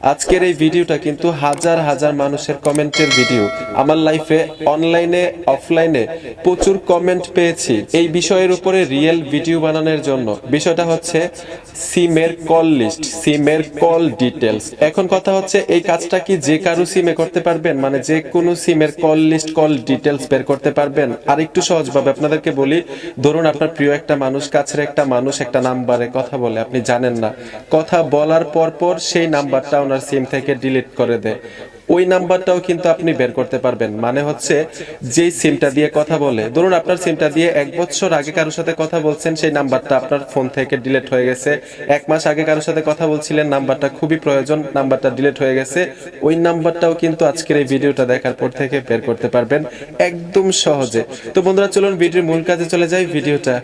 আজকের এই ভিডিওটা কিন্তু হাজার হাজার মানুষের কমেন্টের ভিডিও। আমার লাইফে, অনলাইনে, অফলাইনে প্রচুর কমেন্ট পেয়েছি। এই বিষয়ের উপরে রিয়েল ভিডিও বানানোর জন্য। বিষয়টা হচ্ছে সিমের কল লিস্ট, সিমের কল ডিটেলস এখন কথা হচ্ছে, এই কাজটা কি যে কারও সিমে করতে পারবেন? মানে যে কোনো সিমের কল লিস্ট, কল ডিটেলস বের করতে পারবেন? আর একটু সহজভাবে আপনাদেরকে বলি, ধরুন আপনার প্রিয় একটা মানুষ, কাছের একটা মানুষ একটা নাম্বারে কথা বলে, আপনি জানেন না। কথা বলার পর পর সেই নাম্বারটা ওনার সিম থেকে ডিলিট করে দেয়। ওই নাম্বারটাও কিন্তু আপনি বের করতে পারবেন। মানে হচ্ছে, যেই সিমটা দিয়ে কথা বলে, ধরুন আপনার সিমটা দিয়ে এক বছর আগে কারোর সাথে কথা বলছেন, সেই নাম্বারটা আপনার ফোন থেকে ডিলিট হয়ে গেছে। এক মাস আগে কারোর সাথে কথা বলছিলেন, নাম্বারটা খুবই প্রয়োজন, নাম্বারটা ডিলিট হয়ে গেছে। ওই নাম্বারটাও কিন্তু আজকের এই ভিডিওটা দেখার পর থেকে বের করতে পারবেন একদম সহজে। তো বন্ধুরা, চলুন ভিডিওর মূল কাজে চলে যাই। ভিডিওটা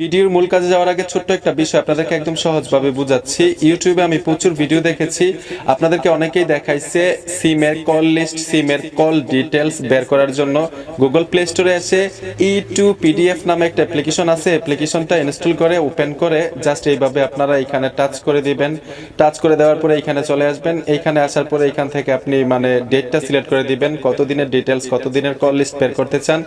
ভিডিওর মূল কাজে যাওয়ার আগে ছোট্ট একটা বিষয় আপনাদেরকে একদম সহজভাবে বুঝাচ্ছি। ইউটিউবে আমি প্রচুর ভিডিও দেখেছি। আপনাদেরকে অনেকেই দেখাইছে সিমের কল লিস্ট, সিমের কল ডিটেলস বের করার জন্য। গুগল প্লে স্টোরে এসে ই টু পিডিএফ নামে একটা অ্যাপ্লিকেশন আছে। অ্যাপ্লিকেশনটা ইনস্টল করে, ওপেন করে জাস্ট এইভাবে আপনারা এখানে টাচ করে দিবেন। টাচ করে দেওয়ার পরে এখানে চলে আসবেন। এইখানে আসার পরে এখান থেকে আপনি মানে ডেটটা সিলেক্ট করে দিবেন। কতদিনের ডিটেলস কতদিনের কল লিস্ট বের করতে চান।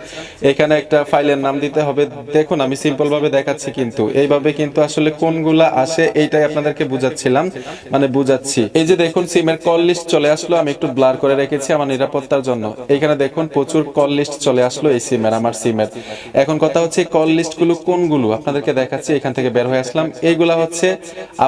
এখানে একটা ফাইলের নাম দিতে হবে। দেখুন, আমি সিম্পল ভাবে দেখাচ্ছি কিন্তু। এইভাবে কিন্তু আসলে কোনগুলা আসে এইটাই আপনাদেরকে বুঝাচ্ছিলাম। মানে বুঝাচ্ছি। এই যে দেখুন, সিমের কল লিস্ট চলে আসলো, আমি একটু ব্লার করে রেখেছি আমার নিরাপত্তার জন্য। এখানে দেখুন, প্রচুর কল লিস্ট চলে আসলো এই সিমের, আমার সিমের। এখন কথা হচ্ছে কল লিস্টগুলো কোনগুলো? আপনাদেরকে দেখাচ্ছি, এখান থেকে বের হয়ে আসলাম। এইগুলা হচ্ছে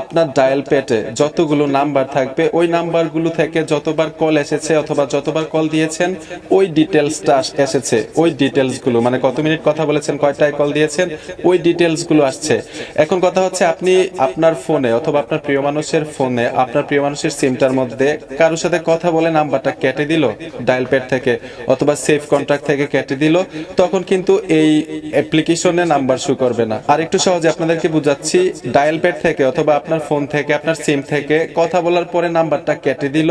আপনার ডায়াল পেটে যতগুলো নাম্বার থাকবে, ওই নাম্বারগুলো থেকে যতবার কল এসেছে অথবা যতবার কল দিয়েছেন, ওই ডিটেলসটা এসেছে। ওই ডিটেলসগুলো মানে কত মিনিট কথা বলেছেন, কয়টায় কল দিয়েছেন, ওই ডিটেলস গুলো আসছে। এখন কথা হচ্ছে আপনি আপনার ফোনে অথবা আপনার প্রিয় মানুষের ফোনে আপনার প্রিয় মানুষের সিমটার মধ্যে কারোর সাথে কথা বলে নাম্বারটা কেটে দিল ডায়াল প্যাড থেকে অথবা সেফ কন্ট্যাক্ট থেকে কেটে দিল, তখন কিন্তু এই অ্যাপ্লিকেশনে নাম্বার শো করবে না। আর একটু সহজে আপনাদেরকে বুঝাচ্ছি ডায়াল প্যাড থেকে অথবা আপনার ফোন থেকে, আপনার সিম থেকে কথা বলার পরে নাম্বারটা কেটে দিল,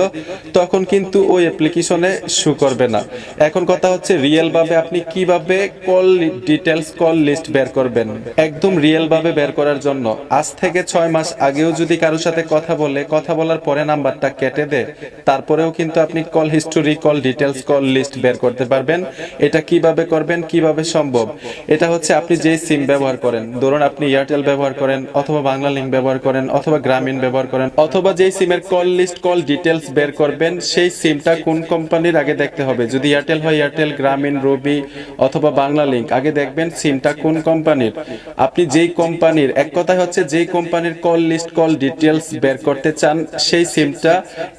তখন কিন্তু ওই অ্যাপ্লিকেশনে শো করবে না। এখন কথা হচ্ছে রিয়েল ভাবে আপনি কীভাবে কল ডিটেলস কল লিস্ট বের করবেন। একদম রিয়েল ভাবে বের করার জন্য। আজ থেকে ছয় মাস আগেও যদি কারোর সাথে কথা বলে, কথা বলার পরে নাম্বারটা কেটে দেয় তারপরেও কিন্তু আপনি call history call details call list বের করতে পারবেন। এটা কীভাবে করবেন, কীভাবে সম্ভব? এটা হচ্ছে আপনি যেই সিম ব্যবহার করেন। ধরুন আপনি এয়ারটেল ব্যবহার করেন, অথবা বাংলা লিঙ্ক ব্যবহার করেন, অথবা গ্রামীণ ব্যবহার করেন, অথবা যেই সিমের কল লিস্ট কল ডিটেলস বের করবেন, সেই সিমটা কোন কোম্পানির আগে দেখতে হবে? যদি এয়ারটেল হয় এয়ারটেল গ্রামীণ রবি অথবা বাংলা লিঙ্ক আগে দেখবেন সিমটা কোন কোম্পানির আপনি যেই কোম্পানির, এক কথায় হচ্ছে যেই কোম্পানির কল লিস্ট কল ডিটেলস বের করতে চান, সেই সিমটা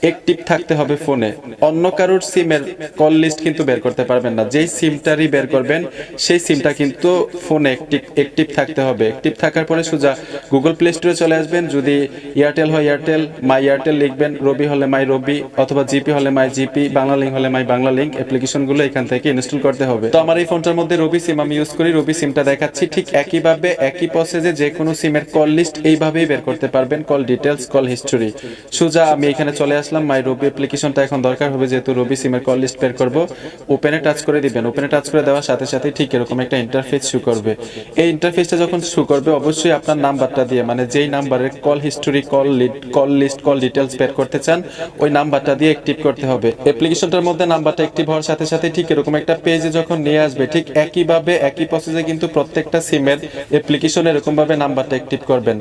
অ্যাক্টিভ থাকতে হবে ফোনে। অন্য কারোর সিমের কল লিস্ট কিন্তু বের করতে পারবেন না। যেই সিমটারই বের করবেন, সেই সিমটা কিন্তু ফোনে অ্যাক্টিভ অ্যাক্টিভ থাকতে হবে। অ্যাক্টিভ থাকার পরে সোজা গুগল প্লে স্টোরে চলে আসবেন। যদি এয়ারটেল হয় এয়ারটেল মাই এয়ারটেল লিখবেন রবি হলে মাই রবি অথবা জিপি হলে মাই জিপি বাংলা লিঙ্ক হলে মাই বাংলা লিঙ্ক অ্যাপ্লিকেশনগুলো এখান থেকে ইনস্টল করতে হবে। তো আমার এই ফোনটার মধ্যে রবি সিম আমি ইউজ করি। রবি সিমটা দেখাচ্ছি। ঠিক একইভাবে একই প্রসেসে যে কোনো সিমের কল লিস্ট এইভাবেই বের করতে পারবেন কল ডিটেলস কল হিস্টোরি সোজা, আমি এখানে চলে আসলাম। মাই রবি অ্যাপ্লিকেশনটা এখন দরকার হবে, যেহেতু রবি সিমের কল লিস্ট বের করব। ওপেনে টাচ করে দিবেন। ওপেনে টাচ করে দেওয়ার সাথে সাথে ঠিক এরকম একটা ইন্টারফেস শু করবে। এই ইন্টারফেসটা যখন শু করবে, অবশ্যই আপনার নাম্বারটা দিয়ে মানে যেই নাম্বারের call history call call list call details বের করতে চান, ওই নাম্বারটা দিয়ে অ্যাক্টিভ করতে হবে। অ্যাপ্লিকেশনটার মধ্যে নাম্বারটা অ্যাক্টিভ হওয়ার সাথে সাথে ঠিক এরকম একটা পেজে যখন নিয়ে আসবে, ঠিক একইভাবে, একই প্রসেসে কিন্তু প্রত্যেকটা সিমের অ্যাপ্লিকেশন এরকম ভাবে নাম্বারটা অ্যাক্টিভ করবেন।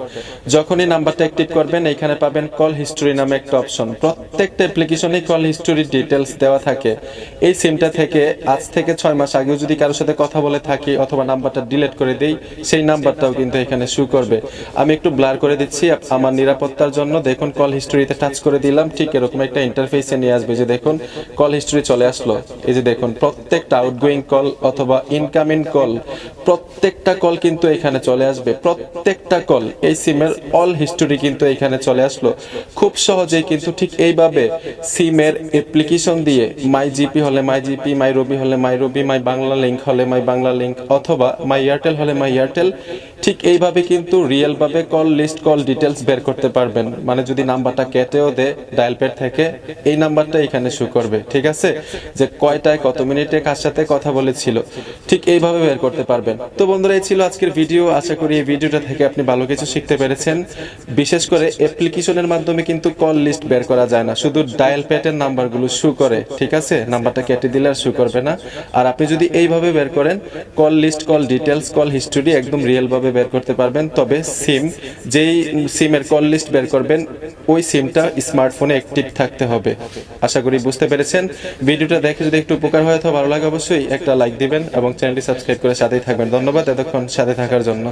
যখনই নাম্বারটা অ্যাক্টিভ করবেন, এখানে পাবেন কল হিস্টোরি নামে একটা অপশন। প্রত্যেকটা অ্যাপ্লিকেশনে কল হিস্টোরি ডিটেলস দেওয়া থাকে। এই সিমটা থেকে আজ থেকে ছয় মাস আগেও যদি কারোর সাথে কথা বলে থাকি অথবা নাম্বারটা ডিলিট করে দেই, সেই নাম্বারটাও কিন্তু এখানে শু করবে। আমি একটু ব্লার করে দিচ্ছি আমার নিরাপত্তার জন্য। দেখুন, কল হিস্টোরিতে টাচ করে দিলাম। ঠিক এরকম একটা ইন্টারফেসে নিয়ে আসবে। যে দেখুন, কল হিস্টোরি চলে আসলো। এই যে দেখুন, প্রত্যেকটা আউটগোয়িং কল অথবা ইনকামিং কল, প্রত্যেকটা কল কিন্তু এখানে এখানে চলে আসবে। প্রত্যেকটা কল এই সিমের অল হিস্টোরি কিন্তু এখানে চলে আসলো। খুব সহজেই কিন্তু ঠিক এইভাবে সিমের অ্যাপ্লিকেশন দিয়ে মাই জিপি হলে মাই জিপি মাই রবি হলে মাই রবি মাই বাংলা লিঙ্ক হলে মাই বাংলা লিঙ্ক অথবা মাই এয়ারটেল হলে মাই এয়ারটেল ঠিক এইভাবে কিন্তু রিয়েল ভাবে কল লিস্ট কল ডিটেলস বের করতে পারবেন। মানে যদি নাম্বারটা কেটেও দেয় ডায়াল প্যাড থেকে, এই নাম্বারটা এখানে শো করবে, ঠিক আছে? যে কয়টায়, কত মিনিটে কার সাথে কথা বলেছিল, ঠিক এইভাবে বের করতে পারবেন। তো বন্ধুরা, এই ছিল আজকের ভিডিও আশা করি এই ভিডিওটা থেকে আপনি ভালো কিছু শিখতে পেরেছেন। বিশেষ করে অ্যাপ্লিকেশনের মাধ্যমে কিন্তু কল লিস্ট বের করা যায় না। শুধু ডায়াল প্যাডের নাম্বারগুলো শো করে, ঠিক আছে? নাম্বারটা কেটে দিলে আর শো করবে না। আর আপনি যদি এইভাবে বের করেন call list call details call history একদম রিয়েল ভাবে বের করতে পারবেন? তবে সিম, যেই সিমের কল লিস্ট বের করবেন, ওই সিমটা স্মার্টফোনে অ্যাক্টিভ থাকতে হবে। আশা করি বুঝতে পেরেছেন। ভিডিওটা দেখে যদি একটু উপকার হয় তো ভালো লাগে, অবশ্যই একটা লাইক দিবেন এবং চ্যানেলটি সাবস্ক্রাইব করে সাথেই থাকবেন। ধন্যবাদ, এতক্ষণ সাথে থাকার জন্য।